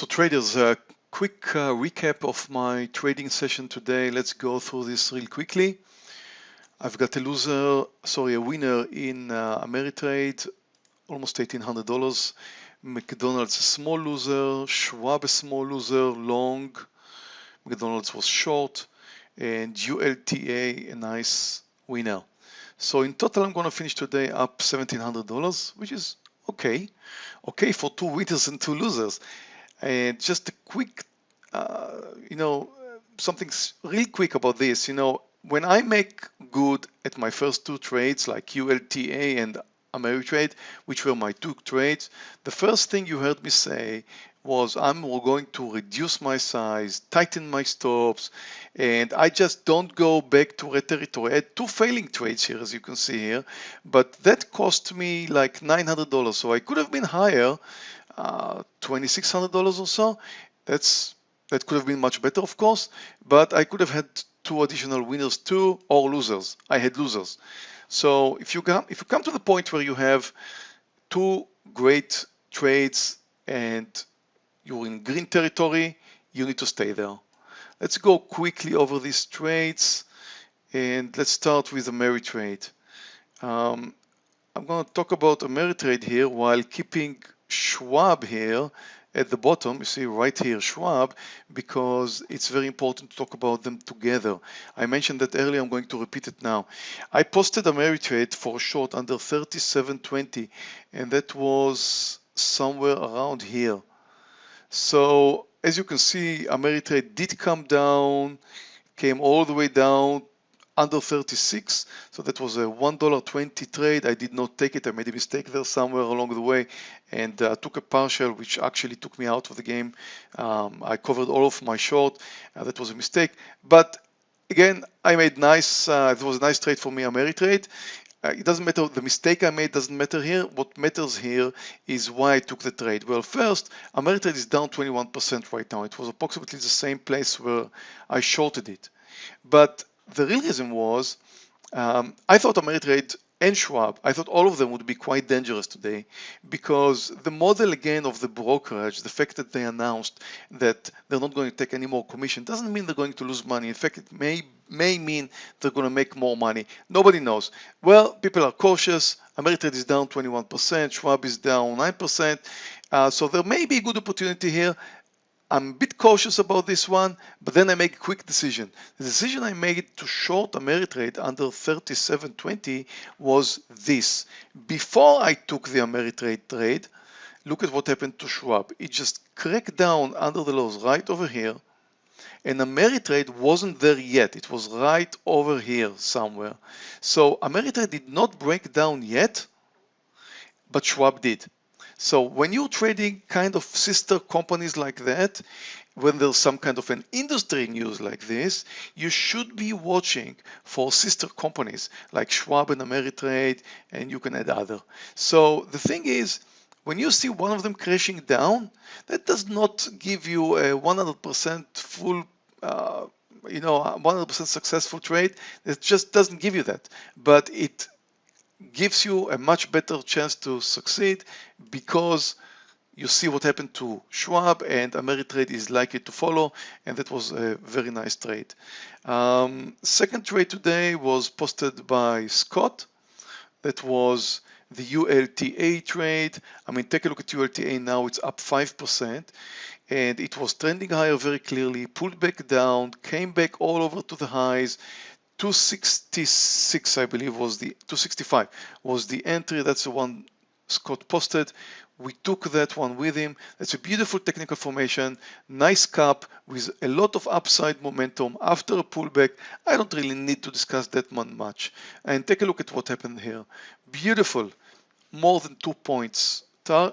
So traders, a quick uh, recap of my trading session today. Let's go through this real quickly. I've got a loser, sorry, a winner in uh, Ameritrade, almost $1,800. McDonald's a small loser, Schwab a small loser, long. McDonald's was short, and ULTA a nice winner. So in total, I'm going to finish today up $1,700, which is okay. Okay for two winners and two losers. And just a quick, uh, you know, something real quick about this. You know, when I make good at my first two trades, like ULTA and Ameritrade, which were my two trades, the first thing you heard me say was I'm going to reduce my size, tighten my stops, and I just don't go back to red territory. I had two failing trades here, as you can see here, but that cost me like $900. So I could have been higher, uh, $2,600 or so. That's that could have been much better, of course, but I could have had two additional winners too, or losers. I had losers. So if you come if you come to the point where you have two great trades and you're in green territory, you need to stay there. Let's go quickly over these trades and let's start with Ameritrade. Um, I'm going to talk about Ameritrade here while keeping Schwab here at the bottom, you see right here Schwab, because it's very important to talk about them together. I mentioned that earlier, I'm going to repeat it now. I posted Ameritrade for a short under 37.20, and that was somewhere around here. So as you can see, Ameritrade did come down, came all the way down under 36. So that was a $1.20 trade. I did not take it. I made a mistake there somewhere along the way and uh, took a partial, which actually took me out of the game. Um, I covered all of my short. Uh, that was a mistake. But again, I made nice, uh, it was a nice trade for me, Ameritrade. Uh, it doesn't matter, the mistake I made doesn't matter here. What matters here is why I took the trade. Well, first, Ameritrade is down 21% right now. It was approximately the same place where I shorted it. But the real reason was um, I thought Ameritrade and Schwab, I thought all of them would be quite dangerous today because the model again of the brokerage, the fact that they announced that they're not going to take any more commission doesn't mean they're going to lose money. In fact, it may may mean they're going to make more money. Nobody knows. Well, people are cautious. Ameritrade is down 21%, Schwab is down 9%. Uh, so there may be a good opportunity here. I'm a bit cautious about this one, but then I make a quick decision. The decision I made to short Ameritrade under 37.20 was this. Before I took the Ameritrade trade, look at what happened to Schwab. It just cracked down under the lows right over here. And Ameritrade wasn't there yet. It was right over here somewhere. So Ameritrade did not break down yet, but Schwab did. So when you're trading kind of sister companies like that, when there's some kind of an industry news like this, you should be watching for sister companies like Schwab and Ameritrade, and you can add other. So the thing is, when you see one of them crashing down, that does not give you a 100% full uh, you know 100% successful trade it just doesn't give you that but it gives you a much better chance to succeed because you see what happened to Schwab and Ameritrade is likely to follow and that was a very nice trade. Um, second trade today was posted by Scott that was the ULTA trade. I mean take a look at ULTA now it's up 5% and it was trending higher very clearly pulled back down came back all over to the highs 266 I believe was the 265 was the entry. That's the one Scott posted. We took that one with him. That's a beautiful technical formation nice cap with a lot of upside momentum after a pullback. I don't really need to discuss that one much. And take a look at what happened here. Beautiful. More than two points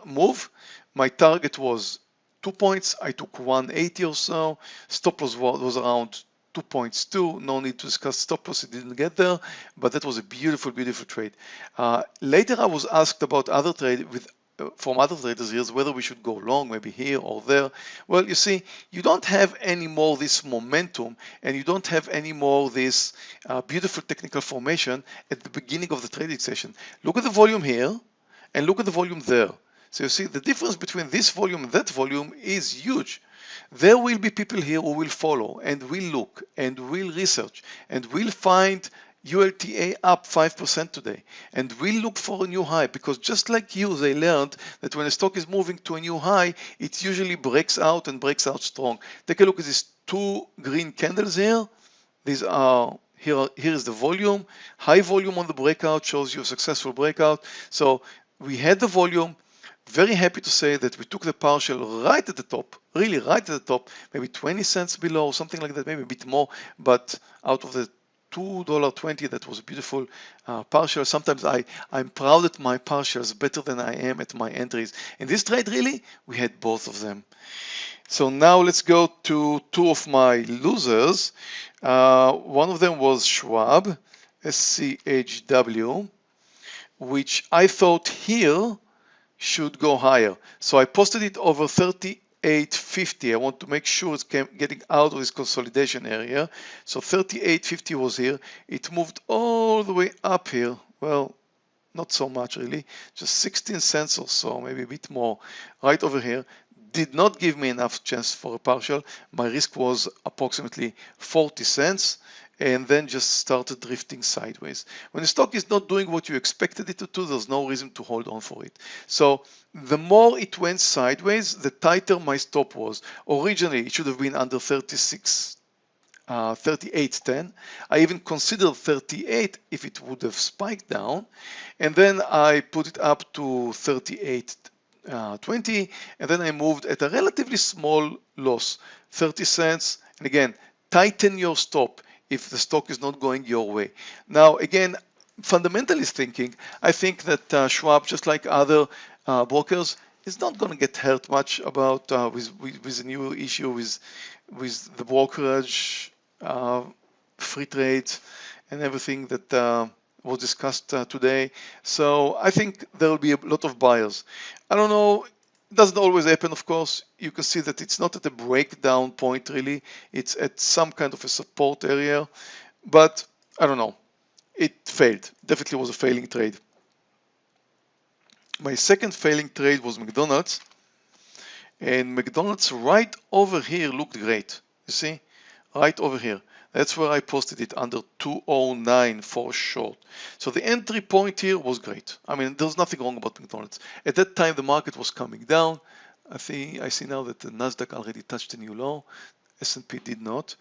move. My target was two points. I took 180 or so. Stop loss was around two points too. No need to discuss stop loss. It didn't get there, but that was a beautiful, beautiful trade. Uh, later, I was asked about other trade with uh, from other traders here whether we should go long, maybe here or there. Well, you see, you don't have any more this momentum and you don't have any more this uh, beautiful technical formation at the beginning of the trading session. Look at the volume here and look at the volume there. So you see the difference between this volume and that volume is huge. There will be people here who will follow and will look and will research and will find ULTA up 5% today and we'll look for a new high because just like you, they learned that when a stock is moving to a new high, it usually breaks out and breaks out strong. Take a look at these two green candles here. These are here, here is the volume. High volume on the breakout shows you a successful breakout. So we had the volume. Very happy to say that we took the partial right at the top, really right at the top, maybe 20 cents below, something like that, maybe a bit more, but out of the $2.20 that was a beautiful uh, partial sometimes I I'm proud at my partials better than I am at my entries. In this trade really we had both of them. So now let's go to two of my losers. Uh, one of them was Schwab SCHW which I thought here should go higher so I posted it over 3850. I want to make sure it's getting out of this consolidation area. So 3850 was here. It moved all the way up here. Well, not so much really, just 16 cents or so, maybe a bit more, right over here. Did not give me enough chance for a partial. My risk was approximately 40 cents and then just started drifting sideways. When the stock is not doing what you expected it to do, there's no reason to hold on for it. So the more it went sideways, the tighter my stop was. Originally, it should have been under 36 uh, 38.10. I even considered 38 if it would have spiked down. And then I put it up to 38 uh, 20 and then I moved at a relatively small loss 30 cents and again tighten your stop if the stock is not going your way. Now, again, fundamentalist thinking, I think that uh, Schwab, just like other uh, brokers, is not going to get hurt much about uh, with, with, with the new issue with with the brokerage, uh, free trade, and everything that uh, was discussed uh, today. So I think there will be a lot of buyers. I don't know it doesn't always happen, of course. You can see that it's not at a breakdown point, really. It's at some kind of a support area. But I don't know. It failed. Definitely was a failing trade. My second failing trade was McDonald's. And McDonald's right over here looked great. You see? Right over here. That's where I posted it under 209 for short. So the entry point here was great. I mean, there's nothing wrong about McDonald's. At that time, the market was coming down. I think I see now that the Nasdaq already touched a new low. S&P did not.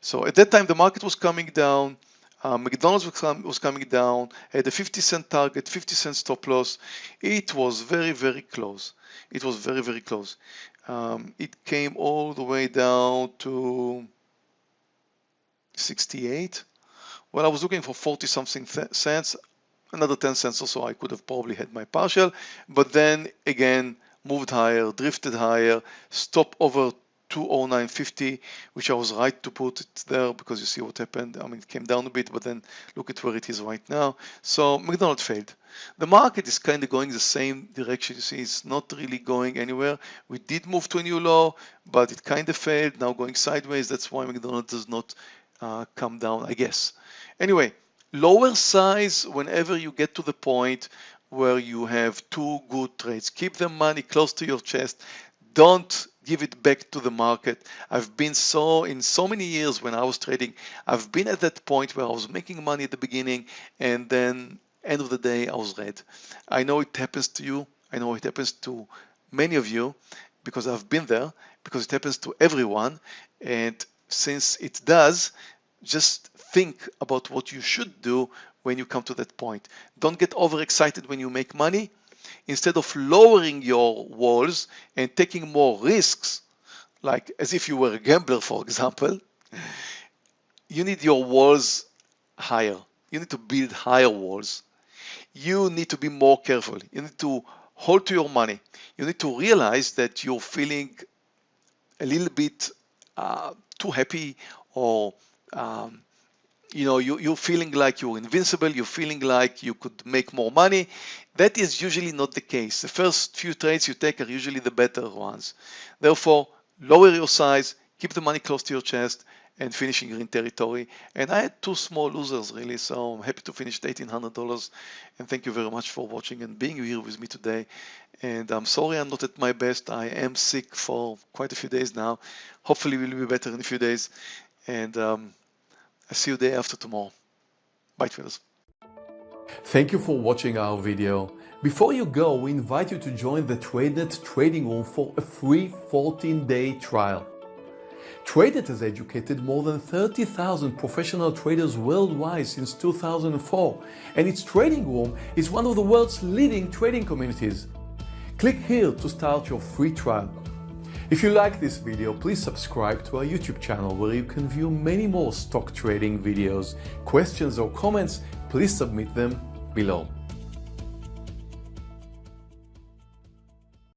So at that time, the market was coming down. Uh, McDonald's was, com was, coming down, had a 50 cent target, 50 cent stop loss. It was very, very close. It was very, very close. Um, it came all the way down to 68. Well, I was looking for 40 something cents, another 10 cents or so I could have probably had my partial, but then again moved higher, drifted higher, stop over 209.50, which I was right to put it there because you see what happened. I mean, it came down a bit, but then look at where it is right now. So McDonald's failed. The market is kind of going the same direction. You see, it's not really going anywhere. We did move to a new low, but it kind of failed. Now going sideways. That's why McDonald's does not uh, come down, I guess. Anyway, lower size whenever you get to the point where you have two good trades. Keep the money close to your chest. Don't give it back to the market. I've been so in so many years when I was trading, I've been at that point where I was making money at the beginning and then end of the day I was red. I know it happens to you. I know it happens to many of you because I've been there, because it happens to everyone. And since it does, just think about what you should do when you come to that point. Don't get overexcited when you make money. Instead of lowering your walls and taking more risks, like as if you were a gambler, for example, you need your walls higher. You need to build higher walls. You need to be more careful. You need to hold to your money. You need to realize that you're feeling a little bit uh, too happy or um, you know you, you're feeling like you're invincible you're feeling like you could make more money. That is usually not the case. The first few trades you take are usually the better ones. Therefore lower your size keep the money close to your chest and finishing green territory. And I had two small losers really, so I'm happy to finish at $1,800. And thank you very much for watching and being here with me today. And I'm sorry I'm not at my best. I am sick for quite a few days now. Hopefully we'll be better in a few days. And um, I'll see you day after tomorrow. Bye traders. Thank you for watching our video. Before you go, we invite you to join the TradeNet trading room for a free 14-day trial. TradeNet has educated more than 30,000 professional traders worldwide since 2004, and its trading room is one of the world's leading trading communities. Click here to start your free trial. If you like this video, please subscribe to our YouTube channel where you can view many more stock trading videos. Questions or comments, please submit them below.